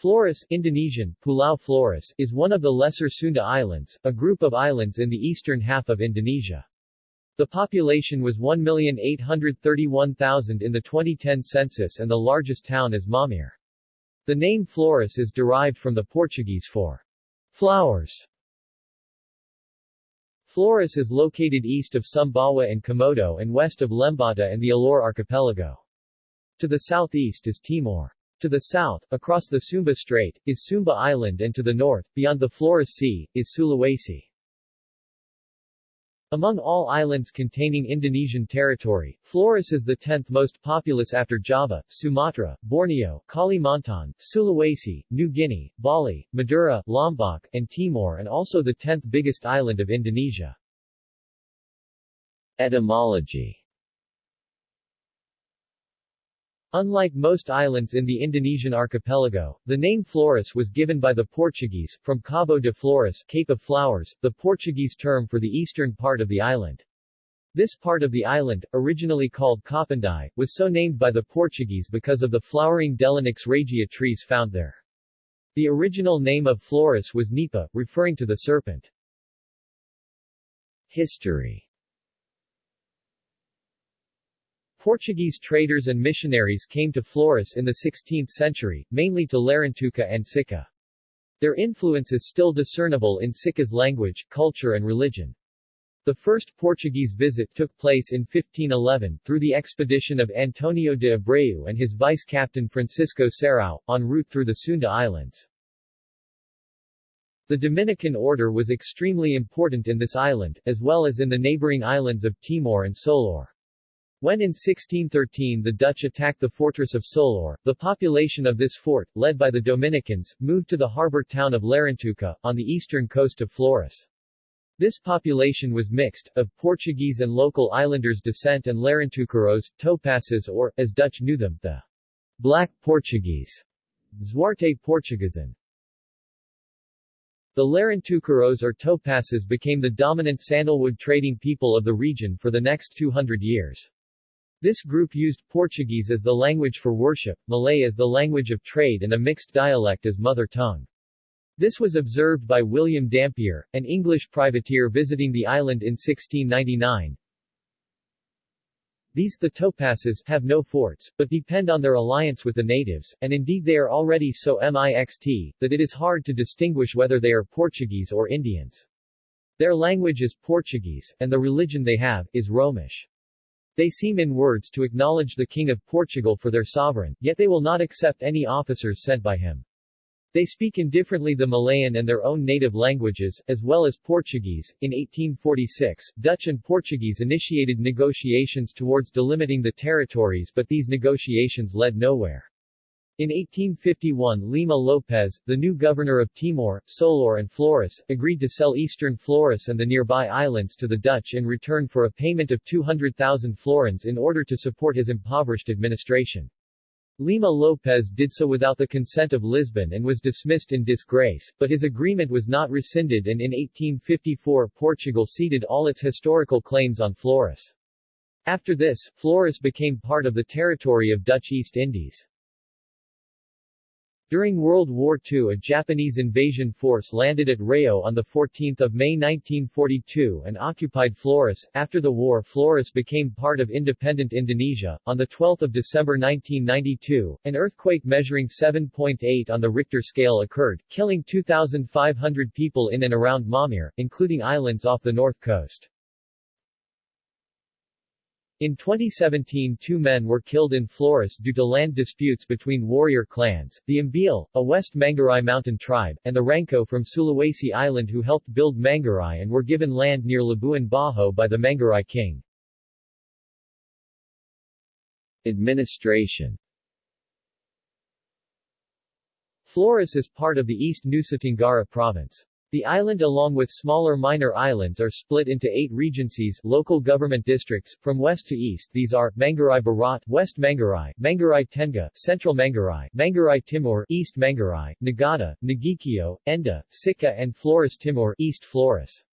Flores Indonesian, Pulau Flores, is one of the Lesser Sunda Islands, a group of islands in the eastern half of Indonesia. The population was 1,831,000 in the 2010 census and the largest town is Maumere. The name Flores is derived from the Portuguese for flowers. Flores is located east of Sumbawa and Komodo and west of Lembata and the Alor archipelago. To the southeast is Timor. To the south, across the Sumba Strait, is Sumba Island and to the north, beyond the Flores Sea, is Sulawesi. Among all islands containing Indonesian territory, Flores is the 10th most populous after Java, Sumatra, Borneo, Kalimantan, Sulawesi, New Guinea, Bali, Madura, Lombok, and Timor and also the 10th biggest island of Indonesia. Etymology Unlike most islands in the Indonesian archipelago, the name Flores was given by the Portuguese, from Cabo de Flores Cape of Flowers, the Portuguese term for the eastern part of the island. This part of the island, originally called Kapandai, was so named by the Portuguese because of the flowering Delonix regia trees found there. The original name of Flores was Nipa, referring to the serpent. History Portuguese traders and missionaries came to Flores in the 16th century, mainly to Larantuka and Sikka. Their influence is still discernible in Sikka's language, culture and religion. The first Portuguese visit took place in 1511, through the expedition of Antonio de Abreu and his vice-captain Francisco Serrao, en route through the Sunda Islands. The Dominican order was extremely important in this island, as well as in the neighboring islands of Timor and Solor. When in 1613 the Dutch attacked the fortress of Solor, the population of this fort, led by the Dominicans, moved to the harbor town of Larantuka, on the eastern coast of Flores. This population was mixed, of Portuguese and local islanders descent and Larantuqueiros, Topasses or, as Dutch knew them, the Black Portuguese, Zwarte Portuguesan. The Larantuqueiros or Topasses became the dominant sandalwood trading people of the region for the next 200 years. This group used Portuguese as the language for worship, Malay as the language of trade and a mixed dialect as mother tongue. This was observed by William Dampier, an English privateer visiting the island in 1699. These the Topasses have no forts, but depend on their alliance with the natives, and indeed they are already so mixed, that it is hard to distinguish whether they are Portuguese or Indians. Their language is Portuguese, and the religion they have, is Romish. They seem in words to acknowledge the King of Portugal for their sovereign, yet they will not accept any officers sent by him. They speak indifferently the Malayan and their own native languages, as well as Portuguese. In 1846, Dutch and Portuguese initiated negotiations towards delimiting the territories but these negotiations led nowhere. In 1851 Lima Lopes, the new governor of Timor, Solor and Flores, agreed to sell eastern Flores and the nearby islands to the Dutch in return for a payment of 200,000 florins in order to support his impoverished administration. Lima Lopes did so without the consent of Lisbon and was dismissed in disgrace, but his agreement was not rescinded and in 1854 Portugal ceded all its historical claims on Flores. After this, Flores became part of the territory of Dutch East Indies. During World War II a Japanese invasion force landed at Reo on 14 May 1942 and occupied Flores. After the war Flores became part of independent Indonesia. On 12 December 1992, an earthquake measuring 7.8 on the Richter scale occurred, killing 2,500 people in and around Maumere, including islands off the north coast. In 2017 two men were killed in Flores due to land disputes between warrior clans, the Ambil, a West Manggarai mountain tribe, and the Rangko from Sulawesi Island who helped build Manggarai and were given land near Labuan Bajo by the Manggarai king. Administration Flores is part of the East Nusa Tenggara province. The island along with smaller minor islands are split into eight regencies local government districts, from west to east these are, Manggarai Barat West Manggarai, Manggarai Tengah, Central Manggarai, Manggarai Timur East Manggarai, Ngada, Nagekeo, Ende, Sikka and Flores Timur East Flores.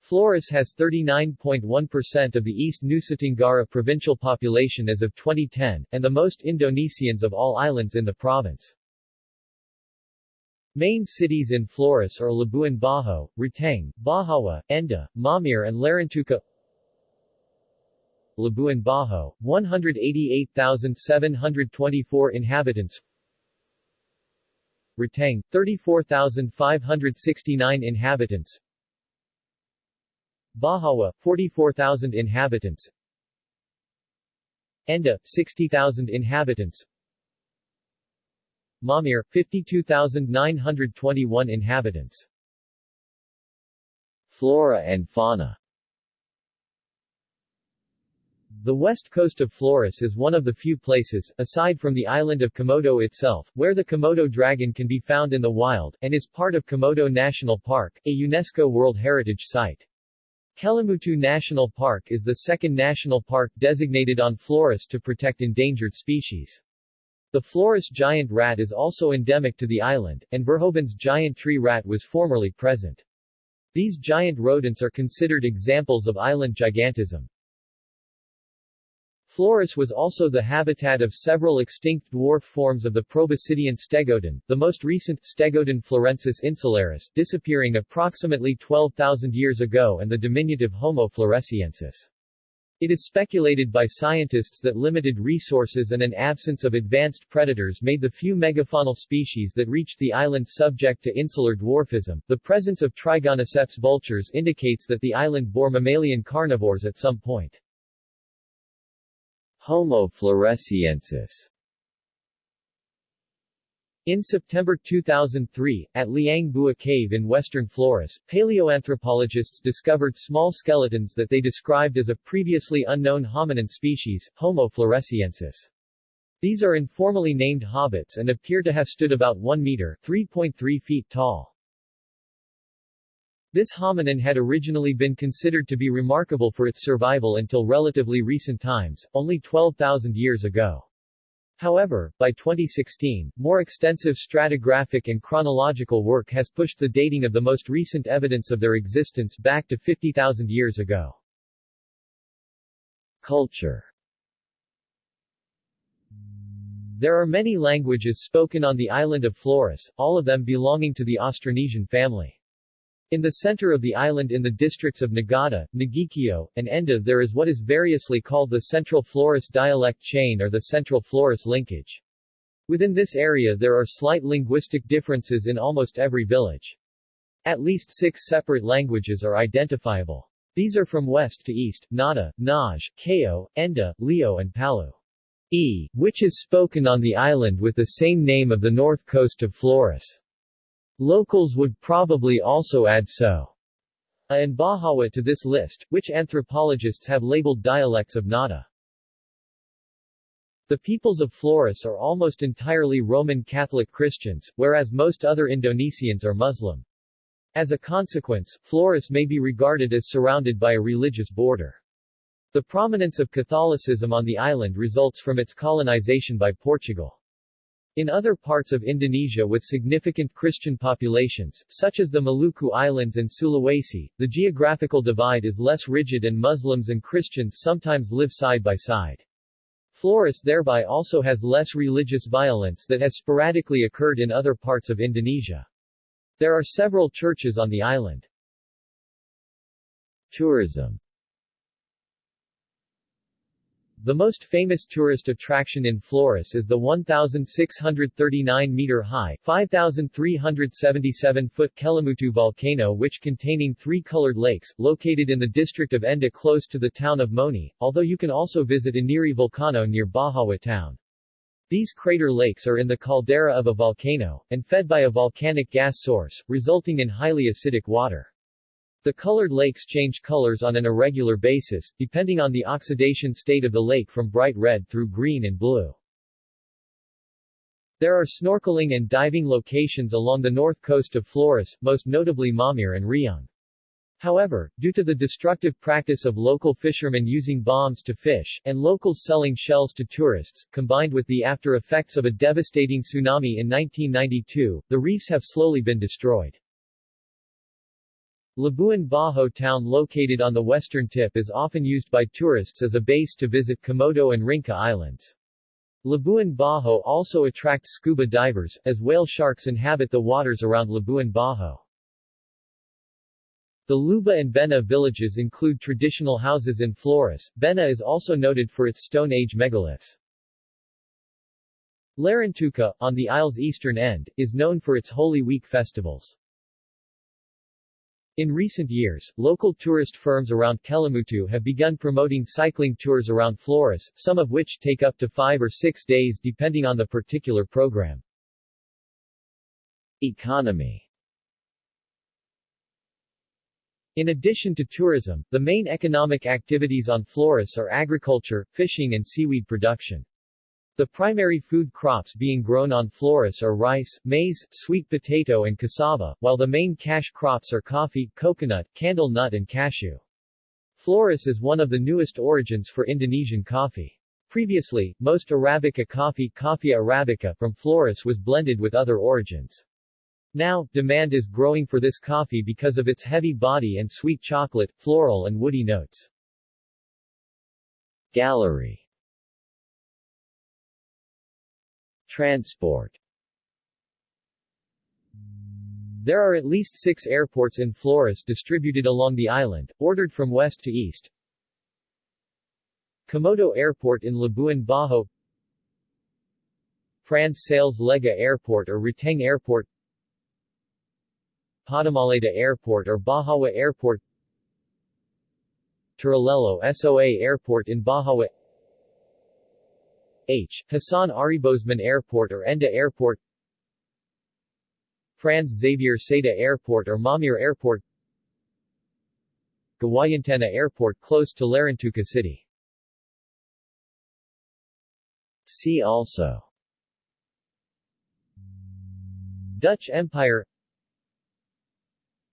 Flores has 39.1% of the East Nusa Tenggara provincial population as of 2010, and the most Indonesians of all islands in the province. Main cities in Flores are Labuan Bajo, Ruteng, Bajawa, Ende, Maumere and Larantuka Labuan Bajo, 188,724 inhabitants. Ruteng, 34,569 inhabitants. Bajawa, 44,000 inhabitants. Ende, 60,000 inhabitants Maumere, 52,921 inhabitants Flora and fauna the west coast of Flores is one of the few places, aside from the island of Komodo itself, where the Komodo dragon can be found in the wild, and is part of Komodo National Park, a UNESCO World Heritage Site. Kelimutu National Park is the second national park designated on Flores to protect endangered species. The Flores giant rat is also endemic to the island, and Verhoeven's giant tree rat was formerly present. These giant rodents are considered examples of island gigantism. Flores was also the habitat of several extinct dwarf forms of the proboscidean stegodon, the most recent, Stegodon florensis insularis, disappearing approximately 12,000 years ago and the diminutive Homo floresiensis. It is speculated by scientists that limited resources and an absence of advanced predators made the few megafaunal species that reached the island subject to insular dwarfism. The presence of Trigonoceps vultures indicates that the island bore mammalian carnivores at some point. Homo floresiensis in September 2003, at Liang Bua Cave in western Flores, paleoanthropologists discovered small skeletons that they described as a previously unknown hominin species, Homo floresiensis. These are informally named hobbits and appear to have stood about 1 meter 3.3 feet tall. This hominin had originally been considered to be remarkable for its survival until relatively recent times, only 12,000 years ago. However, by 2016, more extensive stratigraphic and chronological work has pushed the dating of the most recent evidence of their existence back to 50,000 years ago. Culture There are many languages spoken on the island of Flores, all of them belonging to the Austronesian family. In the center of the island in the districts of Ngada, Nagekeo, and Ende there is what is variously called the Central Flores dialect chain or the Central Flores linkage. Within this area there are slight linguistic differences in almost every village. At least six separate languages are identifiable. These are from west to east, Ngadha, Nage, Keo, Ende, Lio and Palu. E, which is spoken on the island with the same name of the north coast of Flores. Locals would probably also add so and Bajawa to this list, which anthropologists have labeled dialects of Ngadha. The peoples of Flores are almost entirely Roman Catholic Christians, whereas most other Indonesians are Muslim. As a consequence, Flores may be regarded as surrounded by a religious border. The prominence of Catholicism on the island results from its colonization by Portugal. In other parts of Indonesia with significant Christian populations, such as the Maluku Islands and Sulawesi, the geographical divide is less rigid and Muslims and Christians sometimes live side by side. Flores thereby also has less religious violence that has sporadically occurred in other parts of Indonesia. There are several churches on the island. Tourism the most famous tourist attraction in Flores is the 1,639-meter-high 5,377-foot Kelimutu volcano which containing three colored lakes, located in the district of Ende close to the town of Moni, although you can also visit Inerie Volcano near Bajawa town. These crater lakes are in the caldera of a volcano, and fed by a volcanic gas source, resulting in highly acidic water. The colored lakes change colors on an irregular basis, depending on the oxidation state of the lake from bright red through green and blue. There are snorkeling and diving locations along the north coast of Flores, most notably Maumere and Riung. However, due to the destructive practice of local fishermen using bombs to fish, and locals selling shells to tourists, combined with the after effects of a devastating tsunami in 1992, the reefs have slowly been destroyed. Labuan Bajo town located on the western tip is often used by tourists as a base to visit Komodo and Rinca Islands. Labuan Bajo also attracts scuba divers, as whale sharks inhabit the waters around Labuan Bajo. The Luba and Bena villages include traditional houses in Flores. Bena is also noted for its Stone Age megaliths. Larantuka, on the isle's eastern end, is known for its Holy Week festivals. In recent years, local tourist firms around Kelimutu have begun promoting cycling tours around Flores, some of which take up to five or six days depending on the particular program. Economy In addition to tourism, the main economic activities on Flores are agriculture, fishing and seaweed production. The primary food crops being grown on Flores are rice, maize, sweet potato and cassava, while the main cash crops are coffee, coconut, candle nut and cashew. Flores is one of the newest origins for Indonesian coffee. Previously, most Arabica coffee Coffea arabica from Flores was blended with other origins. Now, demand is growing for this coffee because of its heavy body and sweet chocolate, floral and woody notes. Gallery Transport. There are at least six airports in Flores distributed along the island, ordered from west to east. Komodo Airport in Labuan Bajo. Franz Sales Lega Airport or Ruteng Airport. Padamaleda Airport or Bajawa Airport. Turalelo SOA Airport in Bajawa H. Hassan Aribosman Airport or Ende Airport Franz Xavier Seda Airport or Maumere Airport Gawayantena Airport close to Larantuka City See also Dutch Empire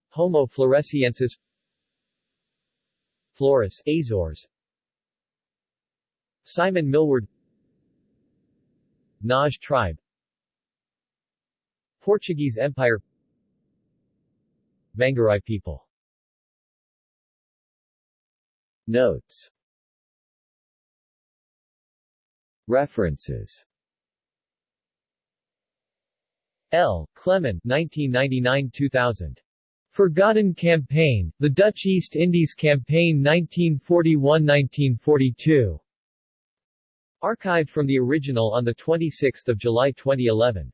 Homo floresiensis Flores, Azores Simon Millward Naj tribe. Portuguese Empire. Manggarai people. Notes. References. L. Clement 1999-2000 Forgotten Campaign, the Dutch East Indies Campaign 1941–1942. Archived from the original on 26 July 2011.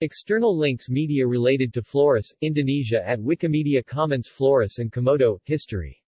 External links Media related to Flores, Indonesia at Wikimedia Commons Flores and Komodo, History